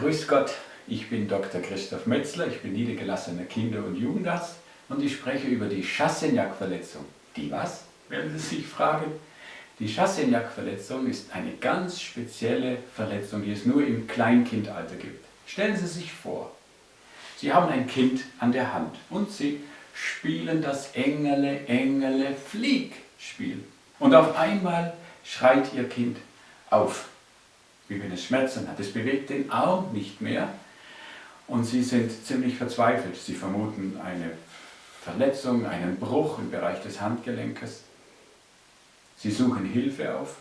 Grüß Gott, ich bin Dr. Christoph Metzler, ich bin niedergelassener Kinder- und Jugendarzt und ich spreche über die Chassenjak-Verletzung. Die was, werden Sie sich fragen? Die Chassenjak-Verletzung ist eine ganz spezielle Verletzung, die es nur im Kleinkindalter gibt. Stellen Sie sich vor, Sie haben ein Kind an der Hand und Sie spielen das Engele, Engele, Flieg Spiel. Und auf einmal schreit Ihr Kind auf wie wenn es Schmerzen hat. Es bewegt den Arm nicht mehr und sie sind ziemlich verzweifelt. Sie vermuten eine Verletzung, einen Bruch im Bereich des Handgelenkes. Sie suchen Hilfe auf,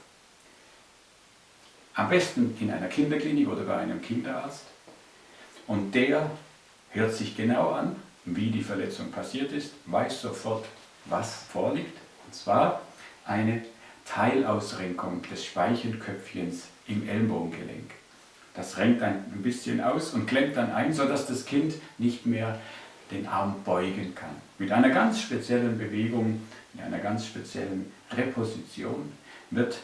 am besten in einer Kinderklinik oder bei einem Kinderarzt. Und der hört sich genau an, wie die Verletzung passiert ist, weiß sofort, was vorliegt. Und zwar eine Teilausrenkung des Speichenköpfchens im Ellbogengelenk. Das renkt ein bisschen aus und klemmt dann ein, sodass das Kind nicht mehr den Arm beugen kann. Mit einer ganz speziellen Bewegung, in einer ganz speziellen Reposition wird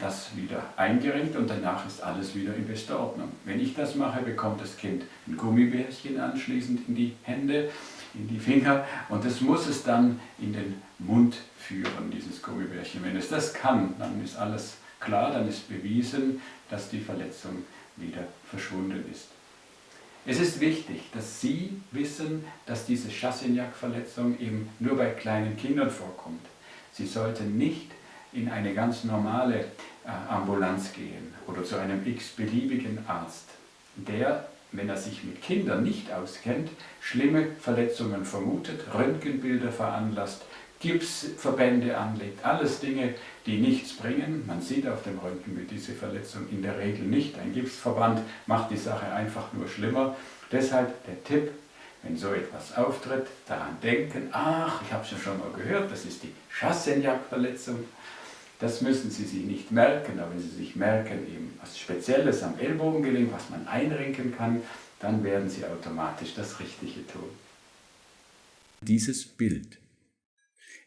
das wieder eingerenkt und danach ist alles wieder in bester Ordnung. Wenn ich das mache, bekommt das Kind ein Gummibärchen anschließend in die Hände, in die Finger und das muss es dann in den Mund führen, dieses Gummibärchen. Wenn es das kann, dann ist alles klar, dann ist bewiesen, dass die Verletzung wieder verschwunden ist. Es ist wichtig, dass Sie wissen, dass diese Chassignac-Verletzung eben nur bei kleinen Kindern vorkommt. Sie sollten nicht in eine ganz normale äh, Ambulanz gehen oder zu einem x-beliebigen Arzt, der, wenn er sich mit Kindern nicht auskennt, schlimme Verletzungen vermutet, Röntgenbilder veranlasst, Gipsverbände anlegt, alles Dinge, die nichts bringen. Man sieht auf dem Röntgenbild diese Verletzung in der Regel nicht. Ein Gipsverband macht die Sache einfach nur schlimmer. Deshalb der Tipp, wenn so etwas auftritt, daran denken, ach, ich habe es ja schon mal gehört, das ist die Chassenjak-Verletzung. Das müssen Sie sich nicht merken, aber wenn Sie sich merken, eben was Spezielles am Ellbogengelenk, was man einrenken kann, dann werden Sie automatisch das Richtige tun. Dieses Bild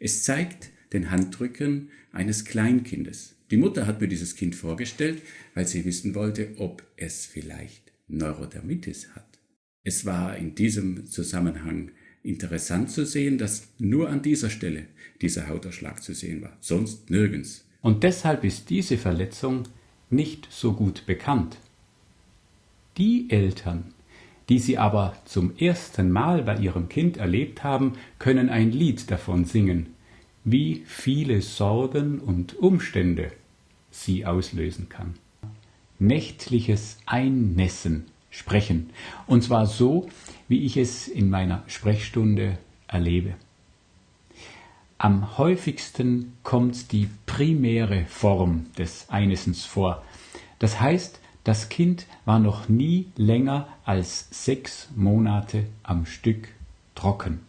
es zeigt den Handrücken eines Kleinkindes. Die Mutter hat mir dieses Kind vorgestellt, weil sie wissen wollte, ob es vielleicht Neurodermitis hat. Es war in diesem Zusammenhang interessant zu sehen, dass nur an dieser Stelle dieser Hautausschlag zu sehen war, sonst nirgends. Und deshalb ist diese Verletzung nicht so gut bekannt. Die Eltern, die sie aber zum ersten Mal bei ihrem Kind erlebt haben, können ein Lied davon singen, wie viele Sorgen und Umstände sie auslösen kann. Nächtliches Einnässen sprechen, und zwar so, wie ich es in meiner Sprechstunde erlebe. Am häufigsten kommt die primäre Form des Einnässens vor. Das heißt, das Kind war noch nie länger als sechs Monate am Stück trocken.